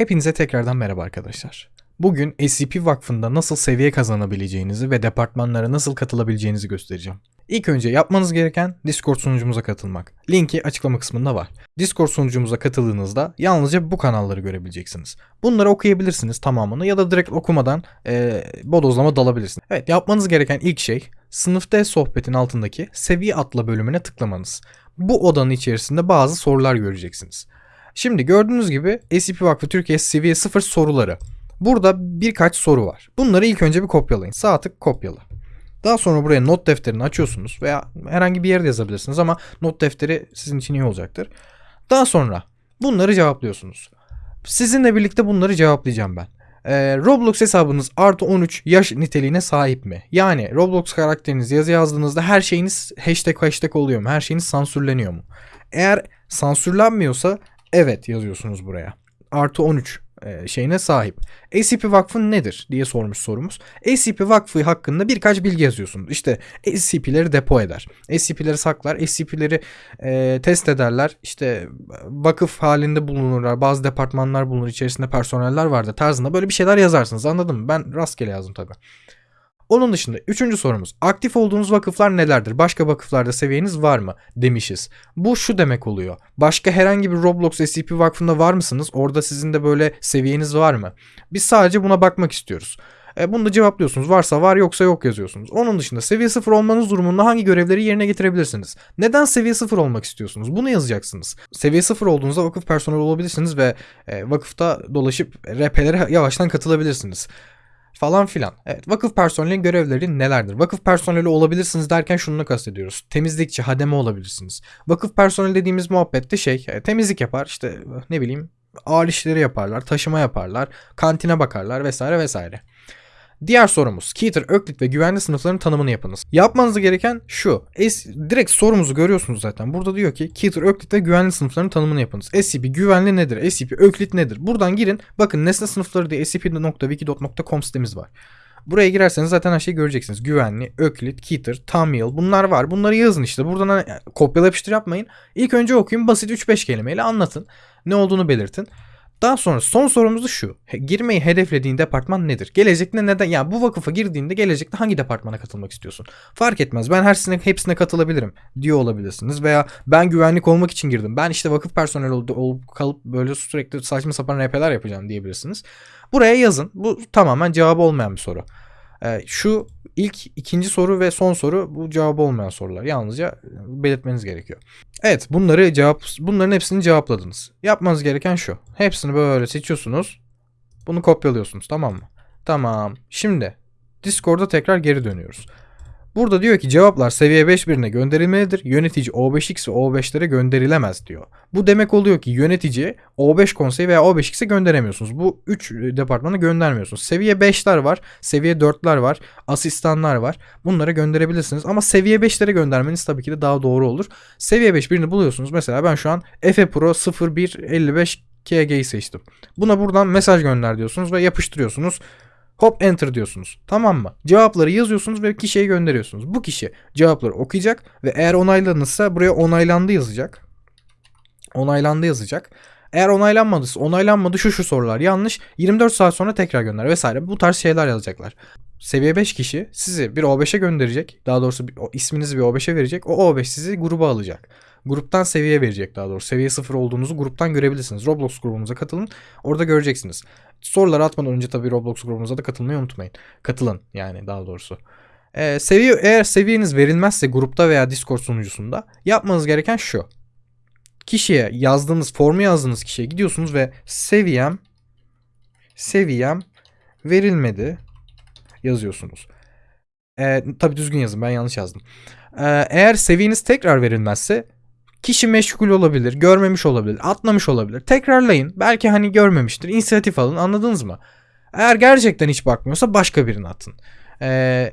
Hepinize tekrardan merhaba arkadaşlar. Bugün SCP Vakfı'nda nasıl seviye kazanabileceğinizi ve departmanlara nasıl katılabileceğinizi göstereceğim. İlk önce yapmanız gereken Discord sunucumuza katılmak. Linki açıklama kısmında var. Discord sunucumuza katıldığınızda yalnızca bu kanalları görebileceksiniz. Bunları okuyabilirsiniz tamamını ya da direkt okumadan e, bodozlama dalabilirsiniz. Evet yapmanız gereken ilk şey sınıfta sohbetin altındaki seviye atla bölümüne tıklamanız. Bu odanın içerisinde bazı sorular göreceksiniz. Şimdi gördüğünüz gibi SCP Vakfı Türkiye seviye 0 soruları. Burada birkaç soru var. Bunları ilk önce bir kopyalayın. Sağ tık kopyala. Daha sonra buraya not defterini açıyorsunuz veya herhangi bir yerde yazabilirsiniz ama not defteri sizin için iyi olacaktır. Daha sonra bunları cevaplıyorsunuz. Sizinle birlikte bunları cevaplayacağım ben. Ee, Roblox hesabınız artı 13 yaş niteliğine sahip mi? Yani Roblox karakteriniz yazı yazdığınızda her şeyiniz hashtag hashtag oluyor mu? Her şeyiniz sansürleniyor mu? Eğer sansürlenmiyorsa evet yazıyorsunuz buraya. Artı 13 e, şeyine sahip. SCP Vakfı nedir diye sormuş sorumuz. SCP Vakfı hakkında birkaç bilgi yazıyorsunuz. İşte SCP'leri depo eder. SCP'leri saklar. SCP'leri e, test ederler. İşte vakıf halinde bulunurlar. Bazı departmanlar bulunur. içerisinde personeller vardır tarzında böyle bir şeyler yazarsınız. Anladın mı? Ben rastgele yazdım tabii. Onun dışında üçüncü sorumuz. Aktif olduğunuz vakıflar nelerdir? Başka vakıflarda seviyeniz var mı? Demişiz. Bu şu demek oluyor. Başka herhangi bir Roblox SCP vakfında var mısınız? Orada sizin de böyle seviyeniz var mı? Biz sadece buna bakmak istiyoruz. E, bunu da cevaplıyorsunuz. Varsa var yoksa yok yazıyorsunuz. Onun dışında seviye 0 olmanız durumunda hangi görevleri yerine getirebilirsiniz? Neden seviye 0 olmak istiyorsunuz? Bunu yazacaksınız. Seviye 0 olduğunuzda vakıf personeli olabilirsiniz ve e, vakıfta dolaşıp RP'lere yavaştan katılabilirsiniz falan filan. Evet vakıf personelinin görevleri nelerdir? Vakıf personeli olabilirsiniz derken şunu kastediyoruz. Temizlikçi, hademe olabilirsiniz. Vakıf personeli dediğimiz muhabbette şey e, temizlik yapar işte ne bileyim ağır işleri yaparlar, taşıma yaparlar, kantine bakarlar vesaire vesaire. Diğer sorumuz Keter, Öklit ve güvenli sınıfların tanımını yapınız. Yapmanız gereken şu. Es, direkt sorumuzu görüyorsunuz zaten. Burada diyor ki Keter, Öklit ve güvenli sınıfların tanımını yapınız. SCP güvenli nedir? SCP Öklit nedir? Buradan girin. Bakın nesne sınıfları diye scp.wiki.com sitemiz var. Buraya girerseniz zaten her şeyi göreceksiniz. Güvenli, Öklit, Keter, Tamil bunlar var. Bunları yazın işte. Buradan hani kopyala yapıştır yapmayın. İlk önce okuyun. Basit 3-5 kelimeyle anlatın. Ne olduğunu belirtin. Daha sonra son sorumuz da şu. Girmeyi hedeflediğin departman nedir? Gelecekte neden? Ya yani bu vakıfa girdiğinde gelecekte hangi departmana katılmak istiyorsun? Fark etmez. Ben hepsine, hepsine katılabilirim diyor olabilirsiniz. Veya ben güvenlik olmak için girdim. Ben işte vakıf personeli olup, olup kalıp böyle sürekli saçma sapan RP'ler yapacağım diyebilirsiniz. Buraya yazın. Bu tamamen cevabı olmayan bir soru. Ee, şu ilk ikinci soru ve son soru bu cevabı olmayan sorular. Yalnızca belirtmeniz gerekiyor. Evet bunları cevap bunların hepsini cevapladınız. Yapmanız gereken şu. Hepsini böyle seçiyorsunuz. Bunu kopyalıyorsunuz tamam mı? Tamam. Şimdi Discord'a tekrar geri dönüyoruz. Burada diyor ki cevaplar seviye 5 birine gönderilmelidir. Yönetici O5X ve O5'lere gönderilemez diyor. Bu demek oluyor ki yönetici O5 konseyi veya O5X'e gönderemiyorsunuz. Bu 3 departmana göndermiyorsunuz. Seviye 5'ler var, seviye 4'ler var, asistanlar var. Bunlara gönderebilirsiniz ama seviye 5'lere göndermeniz tabii ki de daha doğru olur. Seviye 5 birini buluyorsunuz. Mesela ben şu an Efe Pro 0155 KG'yi seçtim. Buna buradan mesaj gönder diyorsunuz ve yapıştırıyorsunuz. Hop enter diyorsunuz. Tamam mı? Cevapları yazıyorsunuz ve kişiye gönderiyorsunuz. Bu kişi cevapları okuyacak ve eğer onaylanırsa buraya onaylandı yazacak. Onaylandı yazacak. Eğer onaylanmadıysa onaylanmadı şu şu sorular yanlış 24 saat sonra tekrar gönder vesaire bu tarz şeyler yazacaklar. Seviye 5 kişi sizi bir O5'e gönderecek. Daha doğrusu bir, o, isminizi bir O5'e verecek. O O5 sizi gruba alacak. Gruptan seviye verecek daha doğrusu. Seviye 0 olduğunuzu gruptan görebilirsiniz. Roblox grubumuza katılın. Orada göreceksiniz. Soruları atmadan önce tabii Roblox grubumuza da katılmayı unutmayın. Katılın yani daha doğrusu. Ee, seviye eğer seviyeniz verilmezse grupta veya Discord sunucusunda yapmanız gereken şu. Kişiye yazdığınız formu yazdığınız kişiye gidiyorsunuz ve seviyem seviyem verilmedi yazıyorsunuz. Ee, tabii düzgün yazın ben yanlış yazdım. Ee, eğer seviyeniz tekrar verilmezse Kişi meşgul olabilir, görmemiş olabilir, atlamış olabilir. Tekrarlayın. Belki hani görmemiştir. İnisiyatif alın. Anladınız mı? Eğer gerçekten hiç bakmıyorsa başka birini atın. Ee,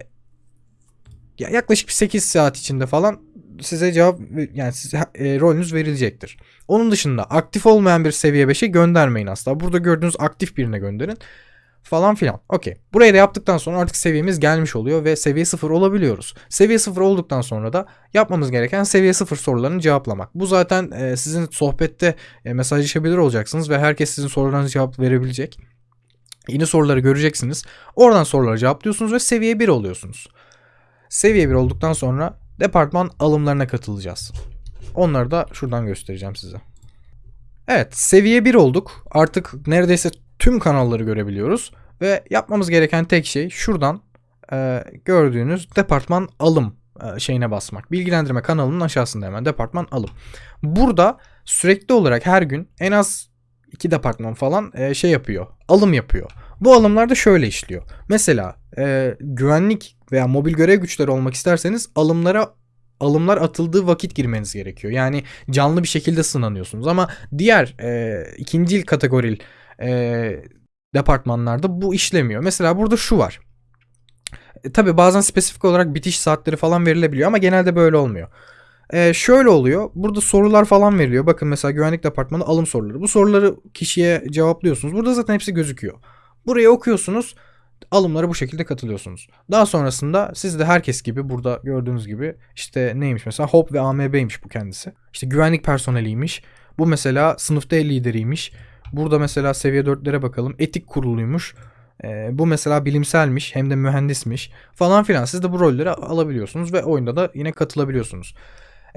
yaklaşık bir 8 saat içinde falan size cevap yani size e, rolünüz verilecektir. Onun dışında aktif olmayan bir seviye 5'e göndermeyin asla. Burada gördüğünüz aktif birine gönderin. Falan filan. Okey. Burayı da yaptıktan sonra artık seviyemiz gelmiş oluyor ve seviye 0 olabiliyoruz. Seviye 0 olduktan sonra da yapmamız gereken seviye 0 sorularını cevaplamak. Bu zaten e, sizin sohbette e, mesajlaşabilir olacaksınız ve herkes sizin sorularınıza cevap verebilecek. Yeni soruları göreceksiniz. Oradan soruları cevaplıyorsunuz ve seviye 1 oluyorsunuz. Seviye 1 olduktan sonra departman alımlarına katılacağız. Onları da şuradan göstereceğim size. Evet seviye 1 olduk. Artık neredeyse tüm kanalları görebiliyoruz. Ve yapmamız gereken tek şey şuradan e, gördüğünüz departman alım e, şeyine basmak. Bilgilendirme kanalının aşağısında hemen departman alım. Burada sürekli olarak her gün en az iki departman falan e, şey yapıyor. Alım yapıyor. Bu alımlar da şöyle işliyor. Mesela e, güvenlik veya mobil görev güçleri olmak isterseniz alımlara alımlar atıldığı vakit girmeniz gerekiyor. Yani canlı bir şekilde sınanıyorsunuz. Ama diğer e, ikincil kategoril e, departmanlarda bu işlemiyor. Mesela burada şu var. E, tabii bazen spesifik olarak bitiş saatleri falan verilebiliyor ama genelde böyle olmuyor. E, şöyle oluyor. Burada sorular falan veriliyor. Bakın mesela güvenlik departmanı alım soruları. Bu soruları kişiye cevaplıyorsunuz. Burada zaten hepsi gözüküyor. Burayı okuyorsunuz. Alımlara bu şekilde katılıyorsunuz. Daha sonrasında siz de herkes gibi burada gördüğünüz gibi işte neymiş mesela HOP ve AMB'ymiş bu kendisi. İşte güvenlik personeliymiş. Bu mesela sınıfta lideriymiş. Burada mesela seviye 4'lere bakalım. Etik kuruluymuş. Ee, bu mesela bilimselmiş hem de mühendismiş falan filan. Siz de bu rolleri alabiliyorsunuz ve oyunda da yine katılabiliyorsunuz.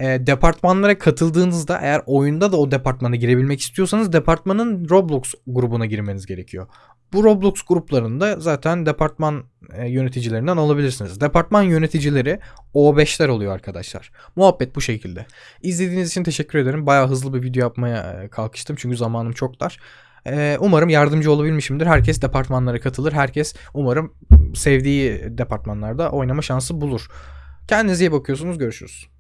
Ee, departmanlara katıldığınızda eğer oyunda da o departmana girebilmek istiyorsanız departmanın Roblox grubuna girmeniz gerekiyor. Bu Roblox gruplarında zaten departman e, yöneticilerinden alabilirsiniz. Departman yöneticileri O5'ler oluyor arkadaşlar. Muhabbet bu şekilde. İzlediğiniz için teşekkür ederim. Bayağı hızlı bir video yapmaya e, kalkıştım çünkü zamanım çok dar. E, umarım yardımcı olabilmişimdir. Herkes departmanlara katılır. Herkes umarım sevdiği departmanlarda oynama şansı bulur. Kendinize iyi bakıyorsunuz. Görüşürüz.